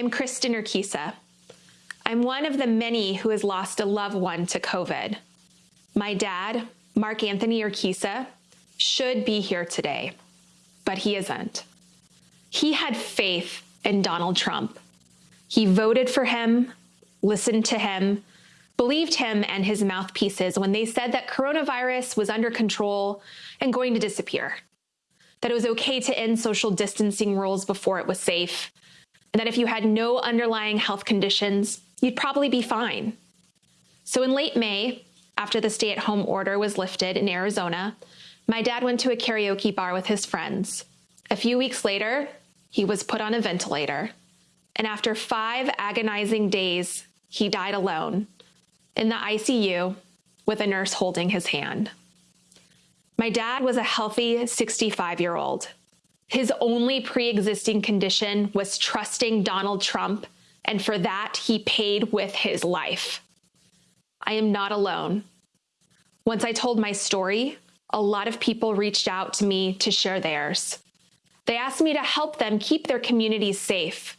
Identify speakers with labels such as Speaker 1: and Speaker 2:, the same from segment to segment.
Speaker 1: I'm Kristen Urquiza. I'm one of the many who has lost a loved one to COVID. My dad, Mark Anthony Urquiza, should be here today, but he isn't. He had faith in Donald Trump. He voted for him, listened to him, believed him and his mouthpieces when they said that coronavirus was under control and going to disappear, that it was okay to end social distancing rules before it was safe, and that if you had no underlying health conditions, you'd probably be fine. So in late May, after the stay at home order was lifted in Arizona, my dad went to a karaoke bar with his friends. A few weeks later, he was put on a ventilator. And after five agonizing days, he died alone in the ICU with a nurse holding his hand. My dad was a healthy 65 year old. His only pre existing condition was trusting Donald Trump, and for that, he paid with his life. I am not alone. Once I told my story, a lot of people reached out to me to share theirs. They asked me to help them keep their communities safe,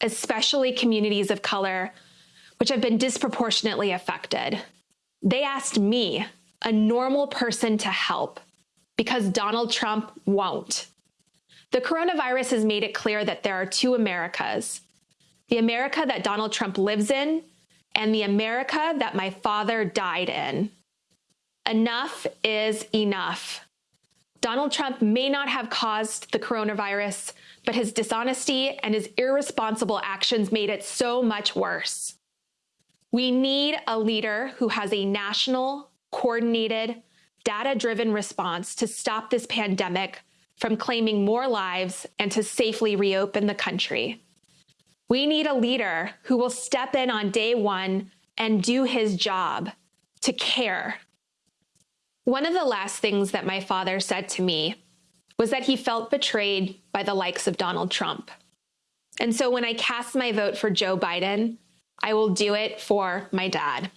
Speaker 1: especially communities of color which have been disproportionately affected. They asked me, a normal person, to help because Donald Trump won't. The coronavirus has made it clear that there are two Americas the America that Donald Trump lives in and the America that my father died in. Enough is enough. Donald Trump may not have caused the coronavirus, but his dishonesty and his irresponsible actions made it so much worse. We need a leader who has a national, coordinated, data driven response to stop this pandemic from claiming more lives and to safely reopen the country. We need a leader who will step in on day one and do his job to care. One of the last things that my father said to me was that he felt betrayed by the likes of Donald Trump. And so when I cast my vote for Joe Biden, I will do it for my dad.